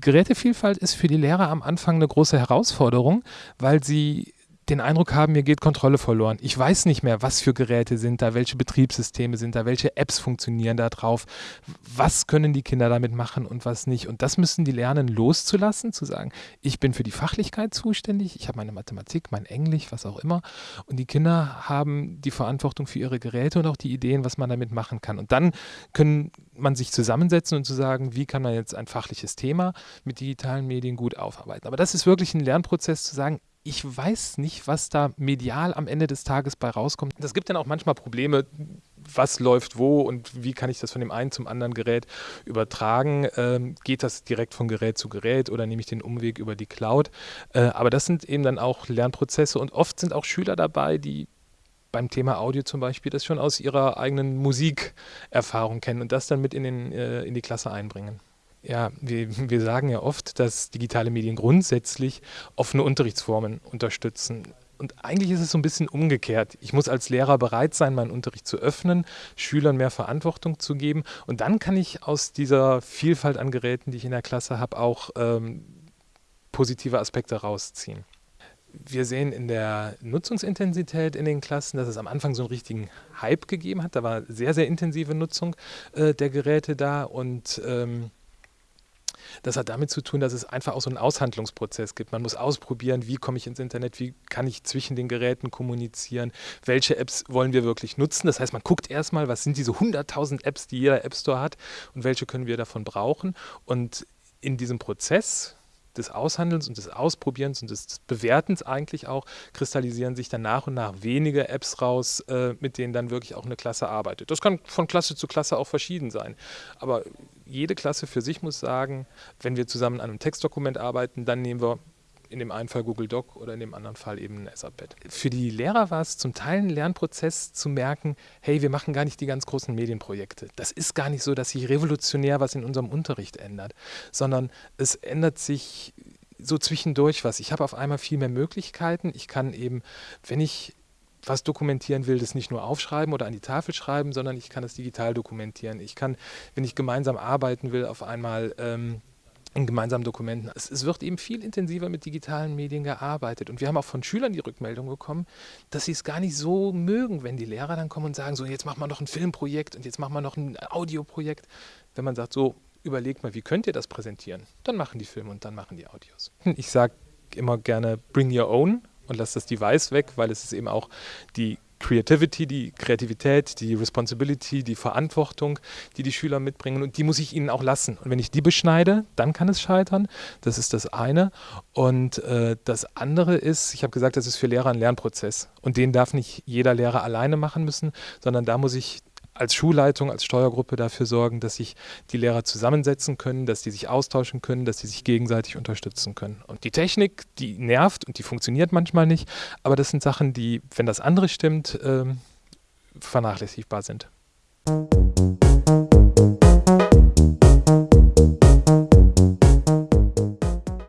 Gerätevielfalt ist für die Lehrer am Anfang eine große Herausforderung, weil sie den Eindruck haben, mir geht Kontrolle verloren. Ich weiß nicht mehr, was für Geräte sind da, welche Betriebssysteme sind da, welche Apps funktionieren da drauf, was können die Kinder damit machen und was nicht. Und das müssen die lernen loszulassen, zu sagen, ich bin für die Fachlichkeit zuständig, ich habe meine Mathematik, mein Englisch, was auch immer. Und die Kinder haben die Verantwortung für ihre Geräte und auch die Ideen, was man damit machen kann. Und dann können man sich zusammensetzen und zu sagen, wie kann man jetzt ein fachliches Thema mit digitalen Medien gut aufarbeiten. Aber das ist wirklich ein Lernprozess zu sagen, ich weiß nicht, was da medial am Ende des Tages bei rauskommt. Das gibt dann auch manchmal Probleme, was läuft wo und wie kann ich das von dem einen zum anderen Gerät übertragen. Ähm, geht das direkt von Gerät zu Gerät oder nehme ich den Umweg über die Cloud? Äh, aber das sind eben dann auch Lernprozesse und oft sind auch Schüler dabei, die beim Thema Audio zum Beispiel das schon aus ihrer eigenen Musikerfahrung kennen und das dann mit in, den, äh, in die Klasse einbringen. Ja, wir, wir sagen ja oft, dass digitale Medien grundsätzlich offene Unterrichtsformen unterstützen. Und eigentlich ist es so ein bisschen umgekehrt. Ich muss als Lehrer bereit sein, meinen Unterricht zu öffnen, Schülern mehr Verantwortung zu geben. Und dann kann ich aus dieser Vielfalt an Geräten, die ich in der Klasse habe, auch ähm, positive Aspekte rausziehen. Wir sehen in der Nutzungsintensität in den Klassen, dass es am Anfang so einen richtigen Hype gegeben hat. Da war sehr, sehr intensive Nutzung äh, der Geräte da und ähm, das hat damit zu tun, dass es einfach auch so einen Aushandlungsprozess gibt. Man muss ausprobieren, wie komme ich ins Internet, wie kann ich zwischen den Geräten kommunizieren, welche Apps wollen wir wirklich nutzen. Das heißt, man guckt erstmal, was sind diese 100.000 Apps, die jeder App Store hat und welche können wir davon brauchen. Und in diesem Prozess des Aushandelns und des Ausprobierens und des Bewertens eigentlich auch kristallisieren sich dann nach und nach wenige Apps raus, äh, mit denen dann wirklich auch eine Klasse arbeitet. Das kann von Klasse zu Klasse auch verschieden sein. Aber jede Klasse für sich muss sagen, wenn wir zusammen an einem Textdokument arbeiten, dann nehmen wir in dem einen Fall Google Doc oder in dem anderen Fall eben ein Etherpad. Für die Lehrer war es zum Teil ein Lernprozess zu merken, hey, wir machen gar nicht die ganz großen Medienprojekte. Das ist gar nicht so, dass sich revolutionär was in unserem Unterricht ändert, sondern es ändert sich so zwischendurch was. Ich habe auf einmal viel mehr Möglichkeiten. Ich kann eben, wenn ich was dokumentieren will, das nicht nur aufschreiben oder an die Tafel schreiben, sondern ich kann es digital dokumentieren. Ich kann, wenn ich gemeinsam arbeiten will, auf einmal ähm, in gemeinsamen Dokumenten. Es, es, wird eben viel intensiver mit digitalen Medien gearbeitet. Und wir haben auch von Schülern die Rückmeldung bekommen, dass sie es gar nicht so mögen, wenn die Lehrer dann kommen und sagen, so jetzt machen wir noch ein Filmprojekt und jetzt machen wir noch ein Audioprojekt. Wenn man sagt, so überlegt mal, wie könnt ihr das präsentieren? Dann machen die Filme und dann machen die Audios. Ich sage immer gerne, bring your own und lass das Device weg, weil es ist eben auch die Creativity, die Kreativität, die Responsibility, die Verantwortung, die die Schüler mitbringen und die muss ich ihnen auch lassen. Und wenn ich die beschneide, dann kann es scheitern. Das ist das eine. Und äh, das andere ist, ich habe gesagt, das ist für Lehrer ein Lernprozess und den darf nicht jeder Lehrer alleine machen müssen, sondern da muss ich als Schulleitung, als Steuergruppe dafür sorgen, dass sich die Lehrer zusammensetzen können, dass die sich austauschen können, dass sie sich gegenseitig unterstützen können. Und die Technik, die nervt und die funktioniert manchmal nicht, aber das sind Sachen, die, wenn das andere stimmt, äh, vernachlässigbar sind.